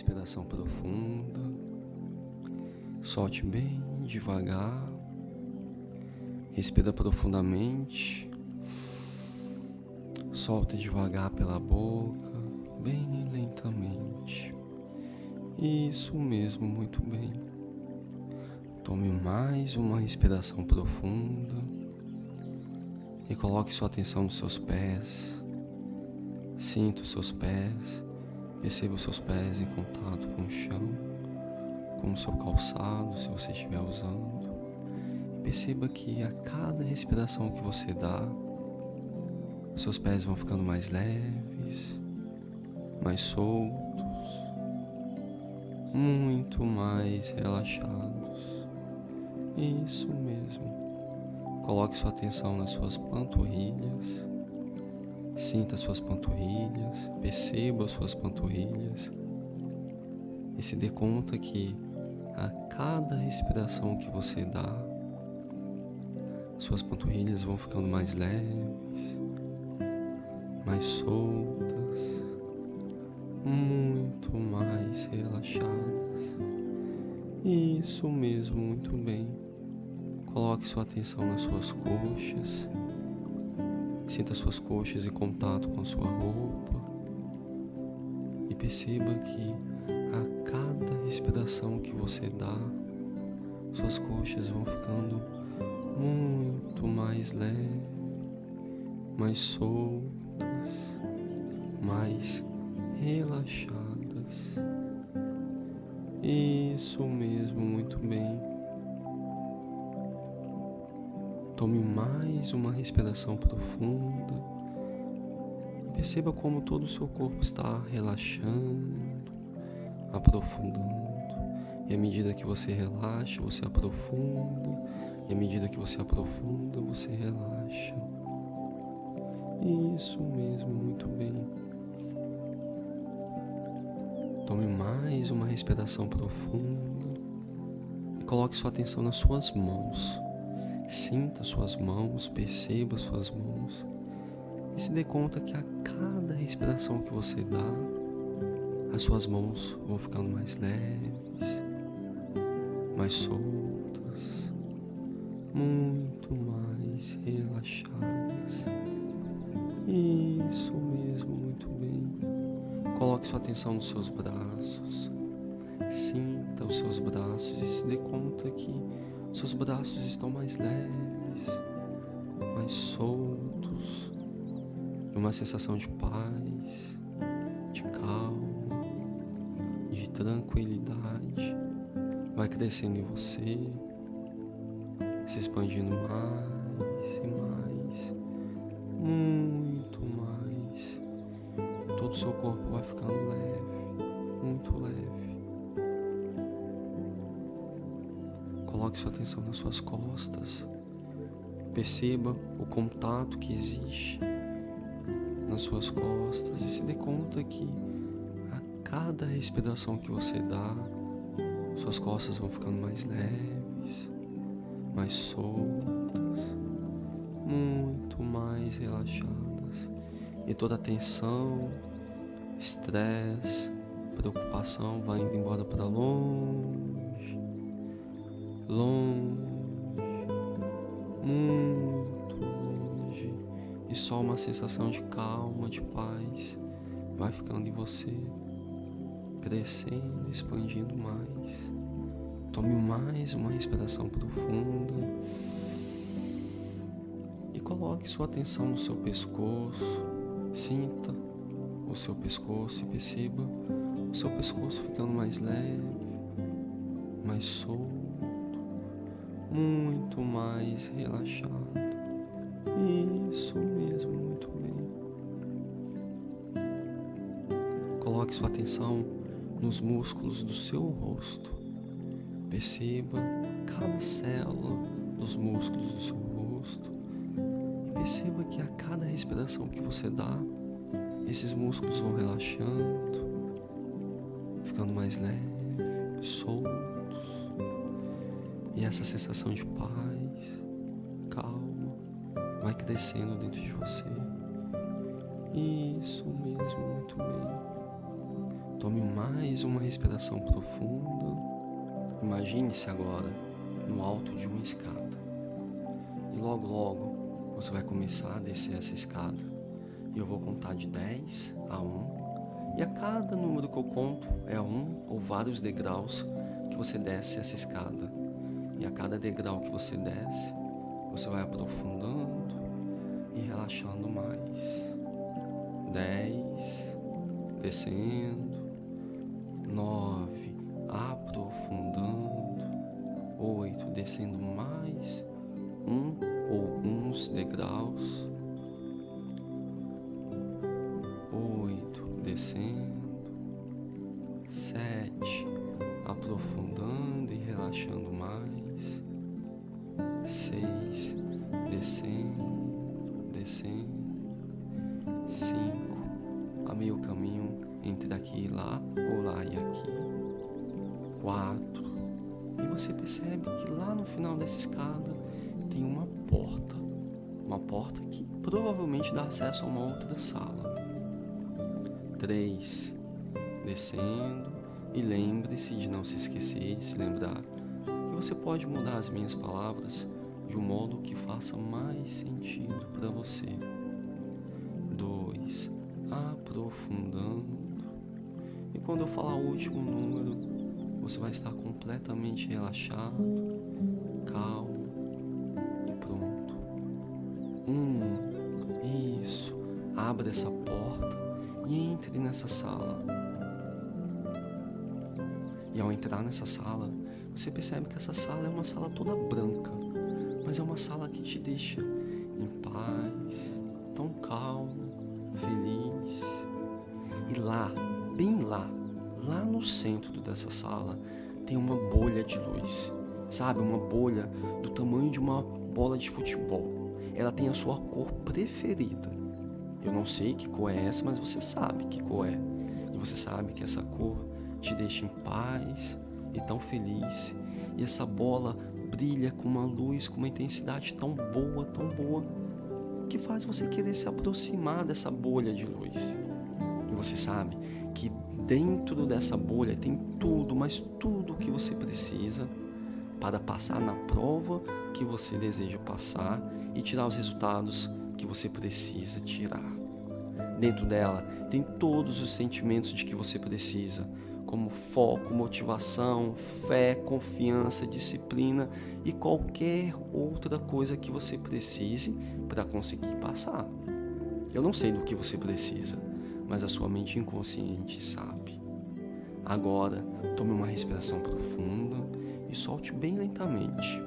respiração profunda. Solte bem devagar. Respira profundamente. Solta devagar pela boca, bem lentamente. Isso mesmo, muito bem. Tome mais uma respiração profunda e coloque sua atenção nos seus pés. Sinta os seus pés, perceba os seus pés em contato com o chão, com o seu calçado, se você estiver usando. Perceba que a cada respiração que você dá, seus pés vão ficando mais leves, mais soltos, muito mais relaxados. Isso mesmo. Coloque sua atenção nas suas panturrilhas. Sinta suas panturrilhas, perceba suas panturrilhas e se dê conta que a cada respiração que você dá, suas panturrilhas vão ficando mais leves, mais soltas, muito mais relaxadas. Isso mesmo, muito bem. Coloque sua atenção nas suas coxas. Sinta suas coxas em contato com a sua roupa. E perceba que a cada respiração que você dá, suas coxas vão ficando muito mais leves, mais soltas, mais relaxadas. Isso mesmo, muito bem. Tome mais uma respiração profunda e perceba como todo o seu corpo está relaxando, aprofundando. E à medida que você relaxa, você aprofunda. E à medida que você aprofunda, você relaxa. Isso mesmo, muito bem. Tome mais uma respiração profunda e coloque sua atenção nas suas mãos. Sinta suas mãos, perceba suas mãos e se dê conta que a cada respiração que você dá, as suas mãos vão ficando mais leves, mais soltas, muito mais relaxadas. Isso mesmo, muito bem. Coloque sua atenção nos seus braços. Sinta os seus braços e se dê conta que seus braços estão mais leves, mais soltos, e uma sensação de paz, de calma, de tranquilidade vai crescendo em você, se expandindo mais e mais, muito mais. Todo o seu corpo vai ficando Coloque sua atenção nas suas costas. Perceba o contato que existe nas suas costas e se dê conta que a cada respiração que você dá, suas costas vão ficando mais leves, mais soltas, muito mais relaxadas. E toda a tensão, estresse, preocupação vai indo embora para longe, longe, muito longe. E só uma sensação de calma, de paz vai ficando em você, crescendo, expandindo mais. Tome mais uma respiração profunda e coloque sua atenção no seu pescoço. Sinta o seu pescoço e perceba o seu pescoço ficando mais leve, mais solto, muito mais relaxado. Isso mesmo, muito bem. Coloque sua atenção nos músculos do seu rosto. Perceba cada célula dos músculos do seu rosto e perceba que a cada respiração que você dá, esses músculos vão relaxando, ficando mais leves, soltos. E essa sensação de paz, calma, vai crescendo dentro de você. Isso mesmo, muito bem. Tome mais uma respiração profunda. Imagine-se agora no alto de uma escada. E logo, logo, você vai começar a descer essa escada. E eu vou contar de 10 a 1. E a cada número que eu conto é um ou vários degraus que você desce essa escada. E a cada degrau que você desce, você vai aprofundando e relaxando mais. 10, descendo. Nove, aprofundando, oito, descendo mais. Um ou uns degraus, oito, descendo, daqui e lá, ou lá e aqui. Quatro. E você percebe que lá no final dessa escada tem uma porta. Uma porta que provavelmente dá acesso a uma outra sala. Três. Descendo. E lembre-se de não se esquecer de se lembrar que você pode mudar as minhas palavras de um modo que faça mais sentido para você. Dois. Aprofundando e quando eu falar o último número, você vai estar completamente relaxado, calmo e pronto. Um, isso. Abra essa porta e entre nessa sala. E ao entrar nessa sala, você percebe que essa sala é uma sala toda branca, mas é uma sala que te deixa em paz, tão calmo, feliz. E lá, bem lá, lá no centro dessa sala, tem uma bolha de luz. Sabe, uma bolha do tamanho de uma bola de futebol. Ela tem a sua cor preferida. Eu não sei que cor é essa, mas você sabe que cor é. E você sabe que essa cor te deixa em paz e tão feliz. E essa bola brilha com uma luz, com uma intensidade tão boa, tão boa, que faz você querer se aproximar dessa bolha de luz. Você sabe que dentro dessa bolha tem tudo, mas tudo que você precisa para passar na prova que você deseja passar e tirar os resultados que você precisa tirar. Dentro dela tem todos os sentimentos de que você precisa, como foco, motivação, fé, confiança, disciplina e qualquer outra coisa que você precise para conseguir passar. Eu não sei do que você precisa, mas a sua mente inconsciente sabe. Agora, tome uma respiração profunda e solte bem lentamente.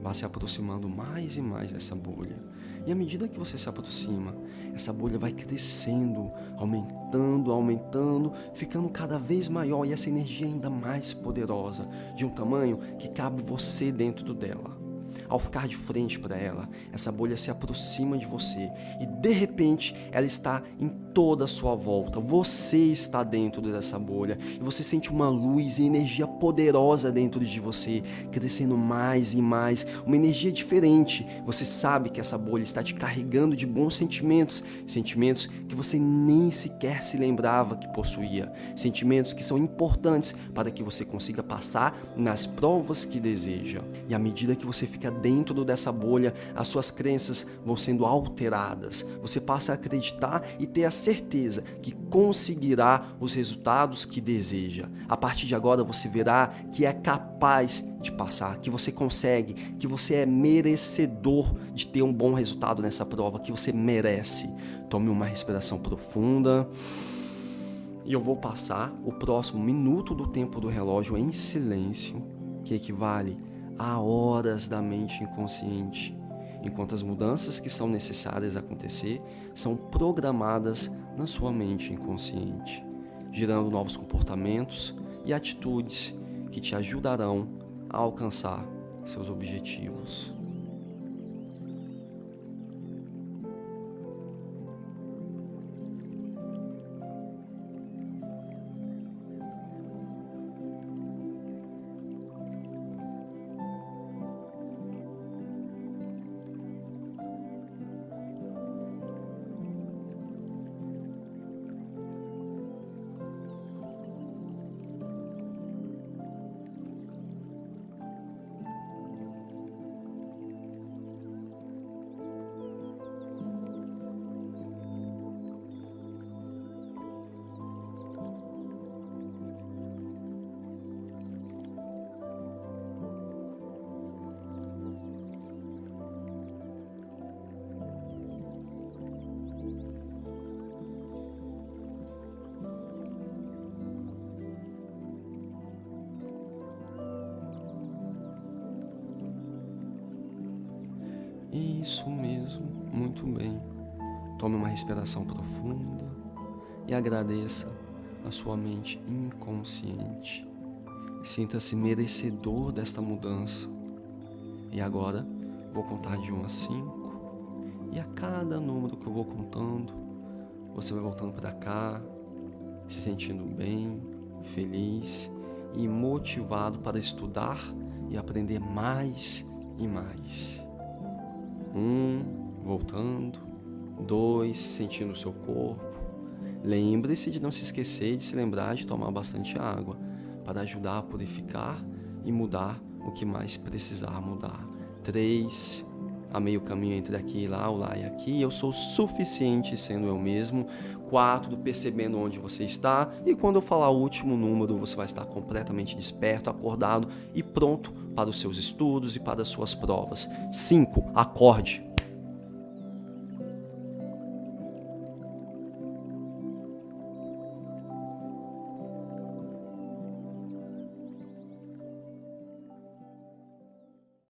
Vá se aproximando mais e mais dessa bolha. E à medida que você se aproxima, essa bolha vai crescendo, aumentando, aumentando, ficando cada vez maior e essa energia ainda mais poderosa, de um tamanho que cabe você dentro dela. Ao ficar de frente para ela, essa bolha se aproxima de você e de repente ela está em toda a sua volta. Você está dentro dessa bolha e você sente uma luz e energia poderosa dentro de você, crescendo mais e mais, uma energia diferente. Você sabe que essa bolha está te carregando de bons sentimentos, sentimentos que você nem sequer se lembrava que possuía, sentimentos que são importantes para que você consiga passar nas provas que deseja. E à medida que você fica dentro dessa bolha, as suas crenças vão sendo alteradas. Você passa a acreditar e ter a certeza que conseguirá os resultados que deseja. A partir de agora você verá que é capaz de passar, que você consegue, que você é merecedor de ter um bom resultado nessa prova, que você merece. Tome uma respiração profunda. E eu vou passar o próximo minuto do tempo do relógio em silêncio, que equivale a horas da mente inconsciente, enquanto as mudanças que são necessárias acontecer são programadas na sua mente inconsciente, gerando novos comportamentos e atitudes que te ajudarão a alcançar seus objetivos. Isso mesmo, muito bem. Tome uma respiração profunda e agradeça a sua mente inconsciente. Sinta-se merecedor desta mudança. E agora vou contar de 1 a 5. E a cada número que eu vou contando, você vai voltando para cá, se sentindo bem, feliz e motivado para estudar e aprender mais e mais. Um, voltando. Dois, sentindo o seu corpo. Lembre-se de não se esquecer de se lembrar de tomar bastante água para ajudar a purificar e mudar o que mais precisar mudar. Três, a meio caminho entre aqui e lá, o lá e aqui, eu sou suficiente sendo eu mesmo. Quatro, percebendo onde você está. E quando eu falar o último número, você vai estar completamente desperto, acordado e pronto para os seus estudos e para as suas provas. Cinco, acorde.